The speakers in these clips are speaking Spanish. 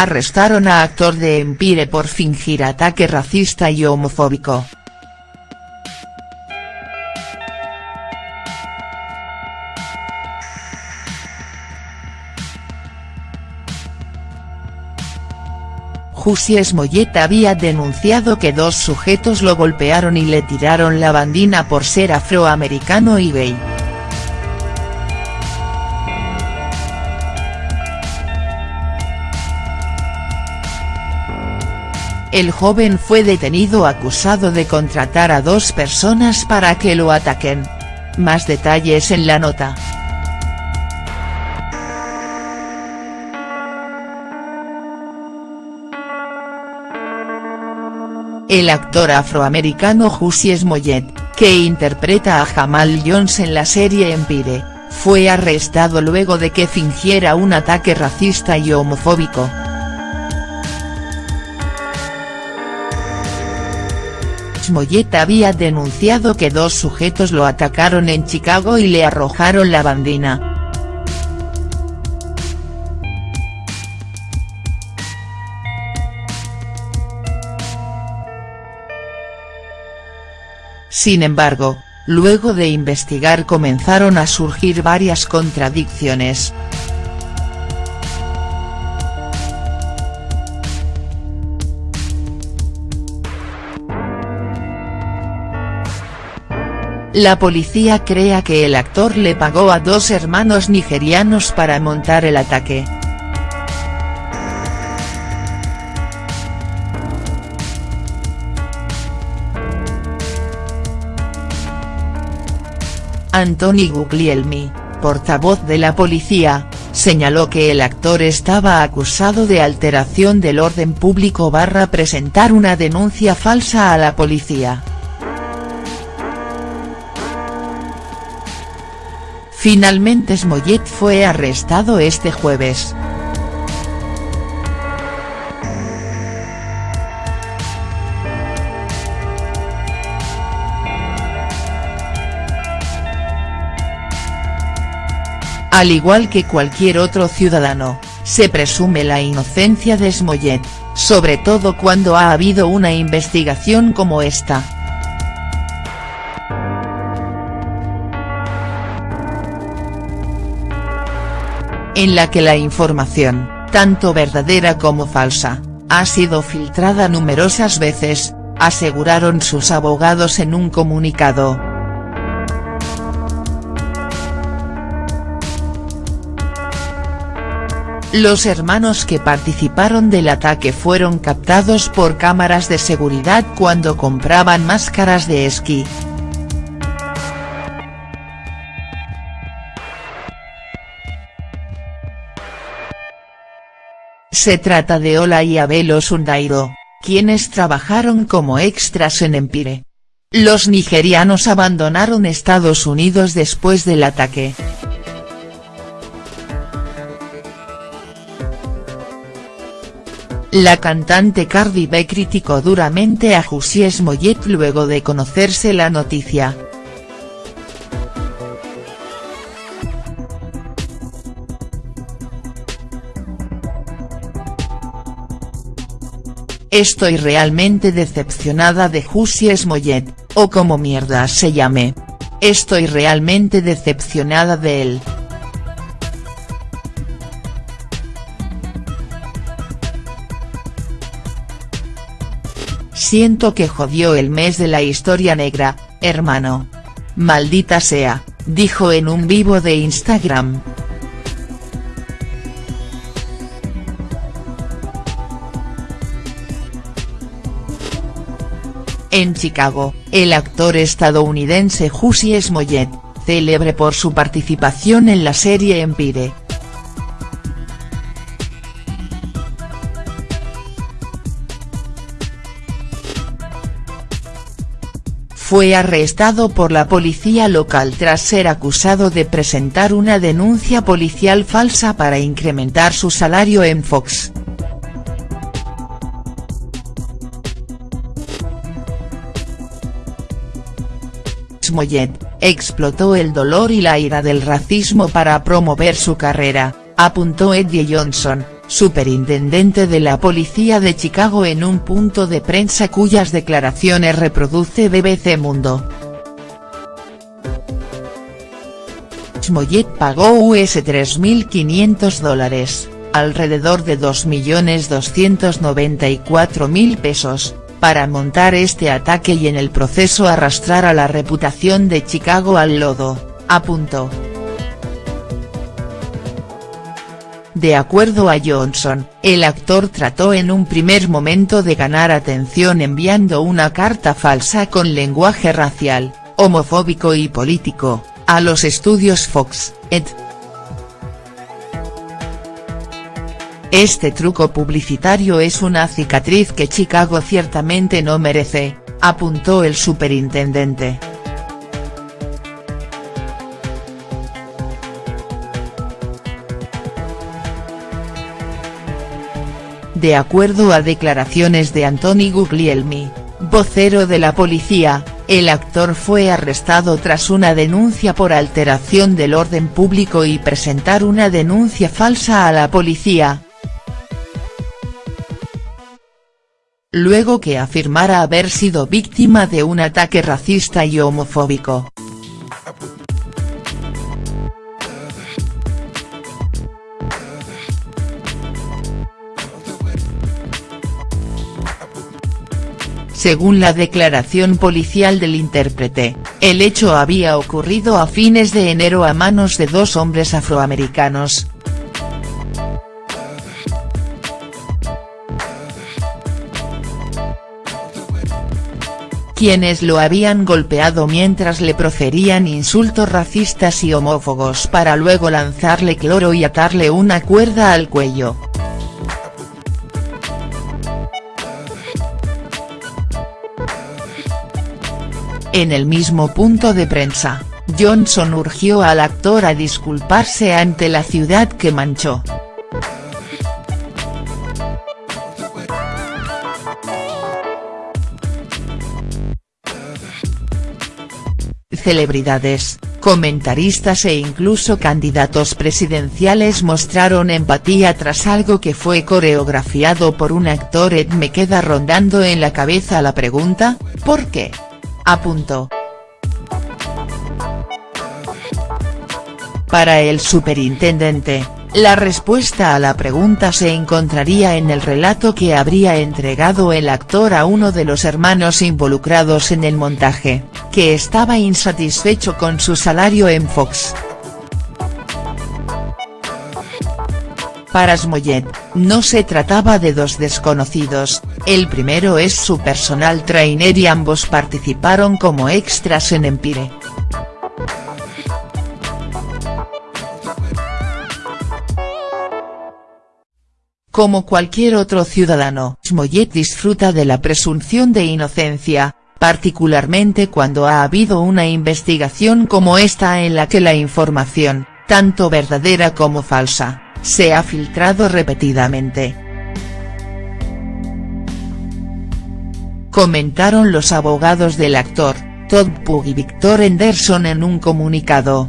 Arrestaron a actor de Empire por fingir ataque racista y homofóbico. Jussi Smollett había denunciado que dos sujetos lo golpearon y le tiraron la bandina por ser afroamericano y gay. El joven fue detenido acusado de contratar a dos personas para que lo ataquen. Más detalles en la nota. El actor afroamericano Jussie Smollett, que interpreta a Jamal Jones en la serie Empire, fue arrestado luego de que fingiera un ataque racista y homofóbico. Smollett había denunciado que dos sujetos lo atacaron en Chicago y le arrojaron la bandina. Sin embargo, luego de investigar comenzaron a surgir varias contradicciones. La policía crea que el actor le pagó a dos hermanos nigerianos para montar el ataque. Anthony Guglielmi, portavoz de la policía, señaló que el actor estaba acusado de alteración del orden público barra presentar una denuncia falsa a la policía. Finalmente Smollett fue arrestado este jueves. Al igual que cualquier otro ciudadano, se presume la inocencia de Smollett, sobre todo cuando ha habido una investigación como esta. En la que la información, tanto verdadera como falsa, ha sido filtrada numerosas veces, aseguraron sus abogados en un comunicado. Los hermanos que participaron del ataque fueron captados por cámaras de seguridad cuando compraban máscaras de esquí. Se trata de Ola y Abelo Sundairo, quienes trabajaron como extras en Empire. Los nigerianos abandonaron Estados Unidos después del ataque. La cantante Cardi B criticó duramente a Jussie Smollett luego de conocerse la noticia. Estoy realmente decepcionada de Jussie Smollett, o como mierda se llame. Estoy realmente decepcionada de él. Siento que jodió el mes de la historia negra, hermano. Maldita sea, dijo en un vivo de Instagram. En Chicago, el actor estadounidense Jussie Smollett, célebre por su participación en la serie Empire, fue arrestado por la policía local tras ser acusado de presentar una denuncia policial falsa para incrementar su salario en Fox. Smollett, explotó el dolor y la ira del racismo para promover su carrera, apuntó Eddie Johnson, superintendente de la policía de Chicago en un punto de prensa cuyas declaraciones reproduce BBC Mundo. Smollett pagó US 3.500 dólares, alrededor de 2.294.000 pesos, para montar este ataque y en el proceso arrastrar a la reputación de Chicago al lodo, apuntó. De acuerdo a Johnson, el actor trató en un primer momento de ganar atención enviando una carta falsa con lenguaje racial, homofóbico y político, a los estudios Fox, ed. Este truco publicitario es una cicatriz que Chicago ciertamente no merece, apuntó el superintendente. De acuerdo a declaraciones de Anthony Guglielmi, vocero de la policía, el actor fue arrestado tras una denuncia por alteración del orden público y presentar una denuncia falsa a la policía. Luego que afirmara haber sido víctima de un ataque racista y homofóbico. Según la declaración policial del intérprete, el hecho había ocurrido a fines de enero a manos de dos hombres afroamericanos. Quienes lo habían golpeado mientras le proferían insultos racistas y homófobos para luego lanzarle cloro y atarle una cuerda al cuello. En el mismo punto de prensa, Johnson urgió al actor a disculparse ante la ciudad que manchó. Celebridades, comentaristas e incluso candidatos presidenciales mostraron empatía tras algo que fue coreografiado por un actor Ed me queda rondando en la cabeza la pregunta, ¿por qué?, apuntó. Para el superintendente, la respuesta a la pregunta se encontraría en el relato que habría entregado el actor a uno de los hermanos involucrados en el montaje, que estaba insatisfecho con su salario en Fox. Para Smollett, no se trataba de dos desconocidos, el primero es su personal trainer y ambos participaron como extras en Empire. Como cualquier otro ciudadano, Smollett disfruta de la presunción de inocencia, particularmente cuando ha habido una investigación como esta en la que la información, tanto verdadera como falsa, se ha filtrado repetidamente. Comentaron los abogados del actor, Todd Pug y Victor Henderson en un comunicado.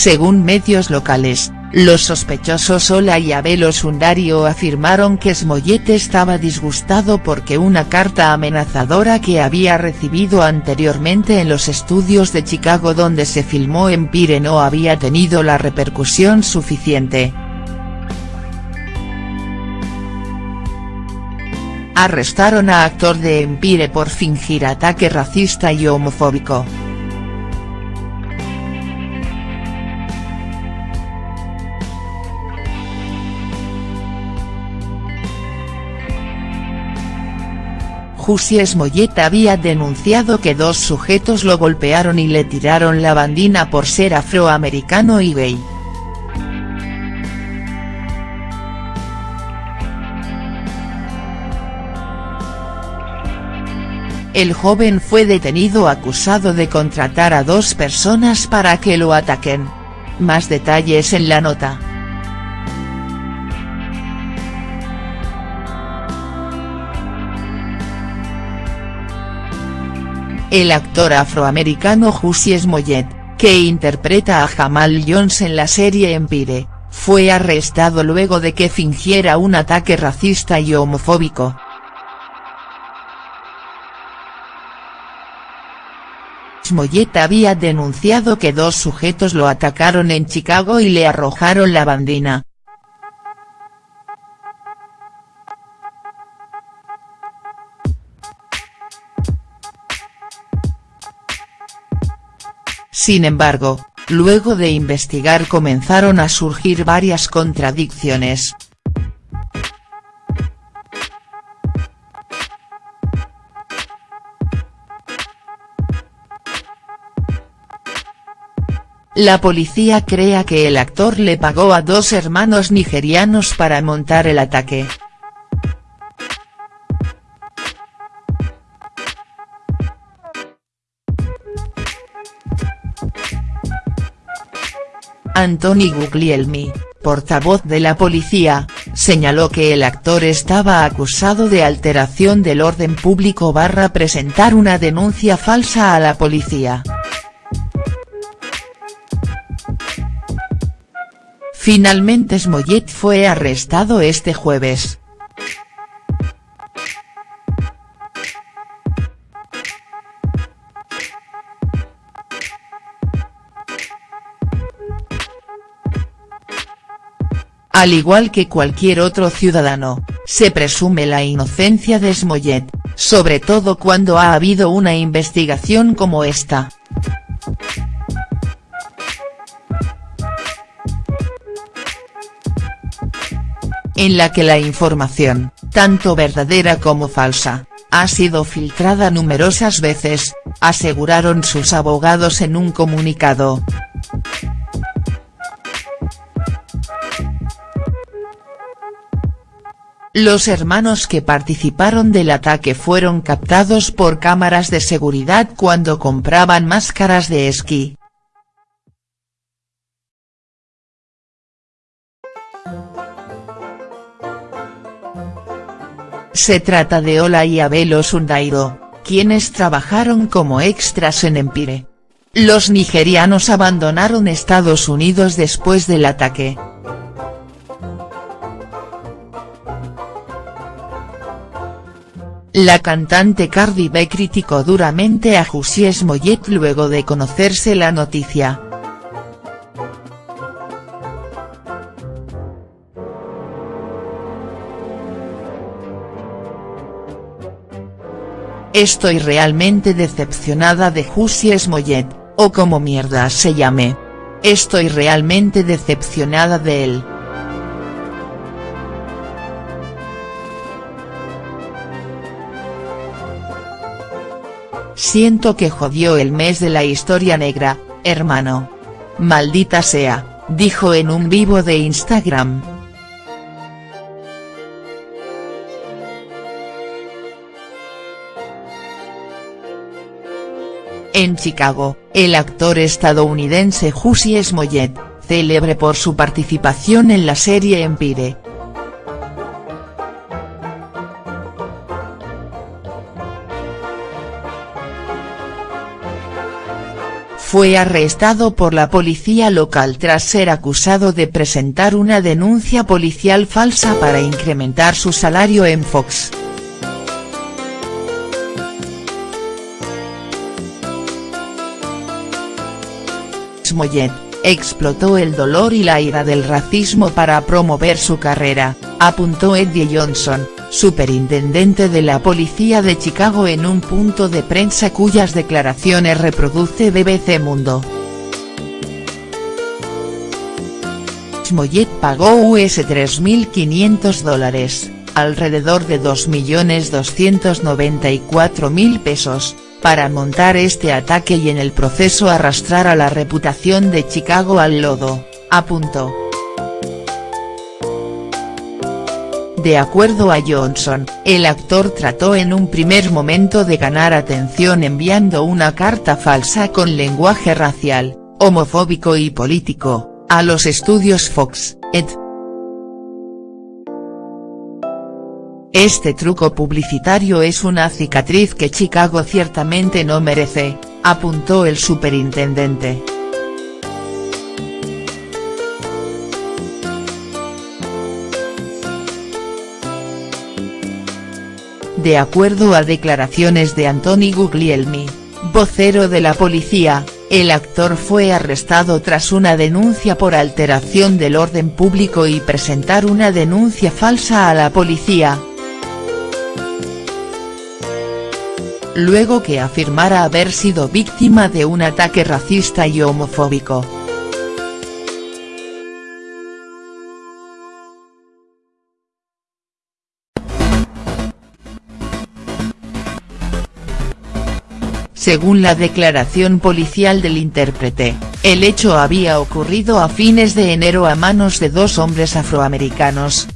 Según medios locales, los sospechosos Ola y Abelo Sundario afirmaron que Smollett estaba disgustado porque una carta amenazadora que había recibido anteriormente en los estudios de Chicago donde se filmó Empire no había tenido la repercusión suficiente. Arrestaron a actor de Empire por fingir ataque racista y homofóbico. Jussie Smollett había denunciado que dos sujetos lo golpearon y le tiraron la bandina por ser afroamericano y gay. El joven fue detenido acusado de contratar a dos personas para que lo ataquen. Más detalles en la nota. El actor afroamericano Jussie Smollett, que interpreta a Jamal Jones en la serie Empire, fue arrestado luego de que fingiera un ataque racista y homofóbico. Smollett había denunciado que dos sujetos lo atacaron en Chicago y le arrojaron la bandina, Sin embargo, luego de investigar comenzaron a surgir varias contradicciones. La policía crea que el actor le pagó a dos hermanos nigerianos para montar el ataque. Anthony Guglielmi, portavoz de la policía, señaló que el actor estaba acusado de alteración del orden público barra presentar una denuncia falsa a la policía. Finalmente Smollett fue arrestado este jueves. Al igual que cualquier otro ciudadano, se presume la inocencia de Smollett, sobre todo cuando ha habido una investigación como esta. En la que la información, tanto verdadera como falsa, ha sido filtrada numerosas veces, aseguraron sus abogados en un comunicado. Los hermanos que participaron del ataque fueron captados por cámaras de seguridad cuando compraban máscaras de esquí. Se trata de Ola y Abelo Sundairo, quienes trabajaron como extras en Empire. Los nigerianos abandonaron Estados Unidos después del ataque. La cantante Cardi B criticó duramente a Jussie Smollett luego de conocerse la noticia. Estoy realmente decepcionada de Jussie Smollett, o como mierda se llame. Estoy realmente decepcionada de él. Siento que jodió el mes de la historia negra, hermano. Maldita sea, dijo en un vivo de Instagram. En Chicago, el actor estadounidense Jussie Smollett, célebre por su participación en la serie Empire, fue arrestado por la policía local tras ser acusado de presentar una denuncia policial falsa para incrementar su salario en Fox. Smollett, explotó el dolor y la ira del racismo para promover su carrera, apuntó Eddie Johnson, superintendente de la policía de Chicago en un punto de prensa cuyas declaraciones reproduce BBC Mundo. Smollett pagó US 3.500 dólares, alrededor de 2.294.000 pesos, para montar este ataque y en el proceso arrastrar a la reputación de Chicago al lodo, apuntó. De acuerdo a Johnson, el actor trató en un primer momento de ganar atención enviando una carta falsa con lenguaje racial, homofóbico y político, a los estudios Fox, ed. Este truco publicitario es una cicatriz que Chicago ciertamente no merece, apuntó el superintendente. De acuerdo a declaraciones de Anthony Guglielmi, vocero de la policía, el actor fue arrestado tras una denuncia por alteración del orden público y presentar una denuncia falsa a la policía. Luego que afirmara haber sido víctima de un ataque racista y homofóbico. Según la declaración policial del intérprete, el hecho había ocurrido a fines de enero a manos de dos hombres afroamericanos,